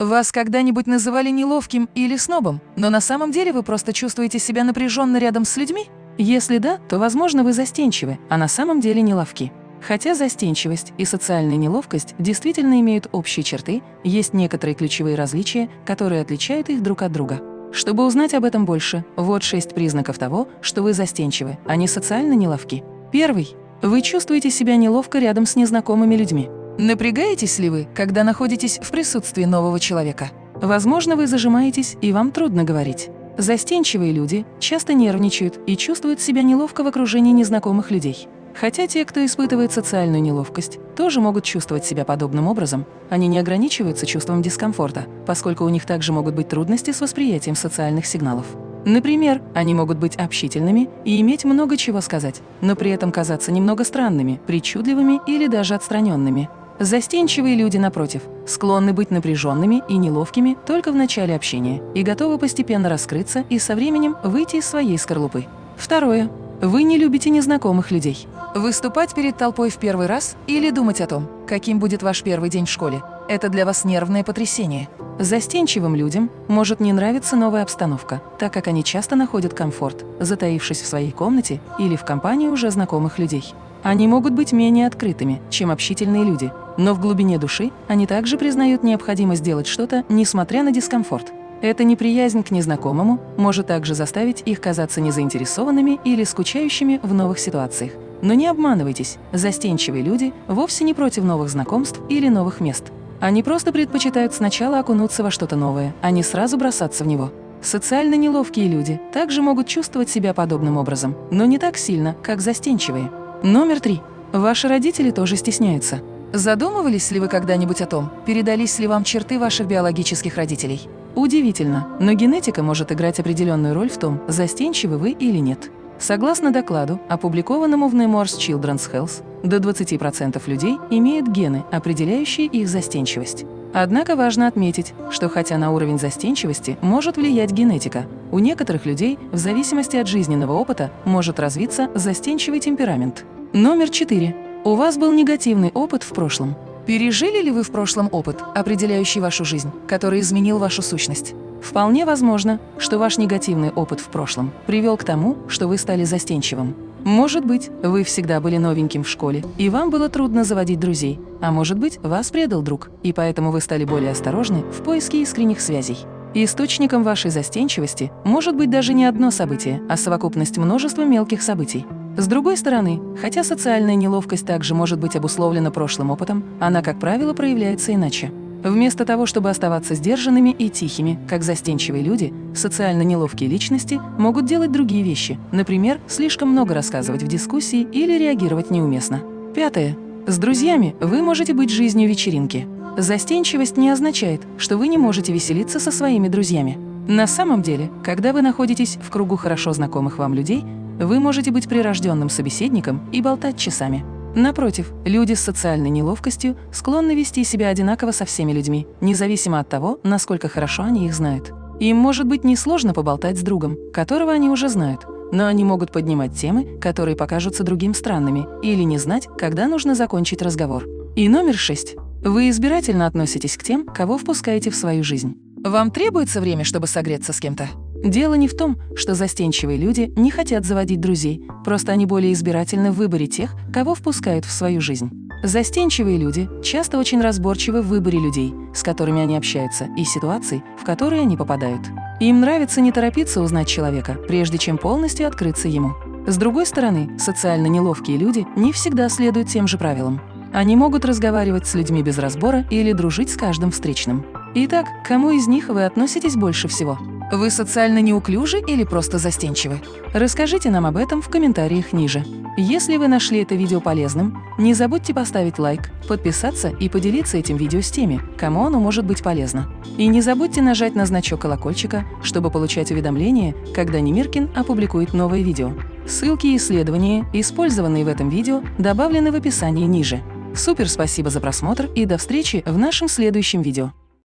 Вас когда-нибудь называли неловким или снобом, но на самом деле вы просто чувствуете себя напряженно рядом с людьми? Если да, то, возможно, вы застенчивы, а на самом деле неловки. Хотя застенчивость и социальная неловкость действительно имеют общие черты, есть некоторые ключевые различия, которые отличают их друг от друга. Чтобы узнать об этом больше, вот шесть признаков того, что вы застенчивы, а не социально неловки. Первый. Вы чувствуете себя неловко рядом с незнакомыми людьми. Напрягаетесь ли вы, когда находитесь в присутствии нового человека? Возможно, вы зажимаетесь, и вам трудно говорить. Застенчивые люди часто нервничают и чувствуют себя неловко в окружении незнакомых людей. Хотя те, кто испытывает социальную неловкость, тоже могут чувствовать себя подобным образом, они не ограничиваются чувством дискомфорта, поскольку у них также могут быть трудности с восприятием социальных сигналов. Например, они могут быть общительными и иметь много чего сказать, но при этом казаться немного странными, причудливыми или даже отстраненными. Застенчивые люди, напротив, склонны быть напряженными и неловкими только в начале общения и готовы постепенно раскрыться и со временем выйти из своей скорлупы. Второе. Вы не любите незнакомых людей. Выступать перед толпой в первый раз или думать о том, каким будет ваш первый день в школе – это для вас нервное потрясение. Застенчивым людям может не нравиться новая обстановка, так как они часто находят комфорт, затаившись в своей комнате или в компании уже знакомых людей. Они могут быть менее открытыми, чем общительные люди, но в глубине души они также признают необходимость делать что-то, несмотря на дискомфорт. Эта неприязнь к незнакомому может также заставить их казаться незаинтересованными или скучающими в новых ситуациях. Но не обманывайтесь, застенчивые люди вовсе не против новых знакомств или новых мест. Они просто предпочитают сначала окунуться во что-то новое, а не сразу бросаться в него. Социально неловкие люди также могут чувствовать себя подобным образом, но не так сильно, как застенчивые. Номер три. Ваши родители тоже стесняются. Задумывались ли вы когда-нибудь о том, передались ли вам черты ваших биологических родителей? Удивительно, но генетика может играть определенную роль в том, застенчивы вы или нет. Согласно докладу, опубликованному в Nemours Children's Health, до 20% людей имеют гены, определяющие их застенчивость. Однако важно отметить, что хотя на уровень застенчивости может влиять генетика, у некоторых людей в зависимости от жизненного опыта может развиться застенчивый темперамент. Номер 4. У вас был негативный опыт в прошлом. Пережили ли вы в прошлом опыт, определяющий вашу жизнь, который изменил вашу сущность? Вполне возможно, что ваш негативный опыт в прошлом привел к тому, что вы стали застенчивым. Может быть, вы всегда были новеньким в школе, и вам было трудно заводить друзей, а может быть, вас предал друг, и поэтому вы стали более осторожны в поиске искренних связей. Источником вашей застенчивости может быть даже не одно событие, а совокупность множества мелких событий. С другой стороны, хотя социальная неловкость также может быть обусловлена прошлым опытом, она, как правило, проявляется иначе. Вместо того, чтобы оставаться сдержанными и тихими, как застенчивые люди, социально неловкие личности могут делать другие вещи, например, слишком много рассказывать в дискуссии или реагировать неуместно. Пятое. С друзьями вы можете быть жизнью вечеринки. Застенчивость не означает, что вы не можете веселиться со своими друзьями. На самом деле, когда вы находитесь в кругу хорошо знакомых вам людей, вы можете быть прирожденным собеседником и болтать часами. Напротив, люди с социальной неловкостью склонны вести себя одинаково со всеми людьми, независимо от того, насколько хорошо они их знают. Им может быть несложно поболтать с другом, которого они уже знают, но они могут поднимать темы, которые покажутся другим странными, или не знать, когда нужно закончить разговор. И номер шесть. Вы избирательно относитесь к тем, кого впускаете в свою жизнь. Вам требуется время, чтобы согреться с кем-то? Дело не в том, что застенчивые люди не хотят заводить друзей, просто они более избирательны в выборе тех, кого впускают в свою жизнь. Застенчивые люди часто очень разборчивы в выборе людей, с которыми они общаются, и ситуаций, в которые они попадают. Им нравится не торопиться узнать человека, прежде чем полностью открыться ему. С другой стороны, социально неловкие люди не всегда следуют тем же правилам. Они могут разговаривать с людьми без разбора или дружить с каждым встречным. Итак, к кому из них вы относитесь больше всего? Вы социально неуклюжи или просто застенчивы? Расскажите нам об этом в комментариях ниже. Если вы нашли это видео полезным, не забудьте поставить лайк, подписаться и поделиться этим видео с теми, кому оно может быть полезно. И не забудьте нажать на значок колокольчика, чтобы получать уведомления, когда Немиркин опубликует новое видео. Ссылки и исследования, использованные в этом видео, добавлены в описании ниже. Супер спасибо за просмотр и до встречи в нашем следующем видео.